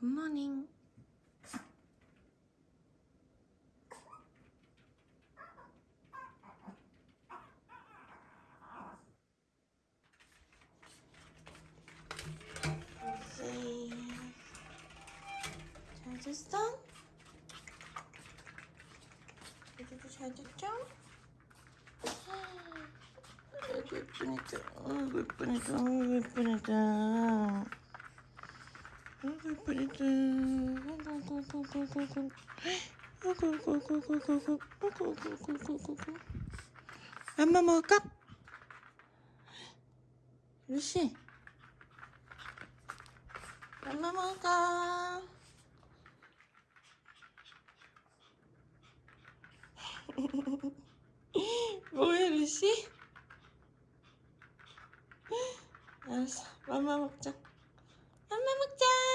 굿모닝. 루시. 잘 잤어? 루시도 잘 잤죠? 아이고 예쁘니까 아이고 예쁘니까 아이고 예쁘니까 아이고 맘마 먹을까? 루시 맘마 먹을까? 뭐해 루시? 알았어 맘마 먹자 맘마 먹자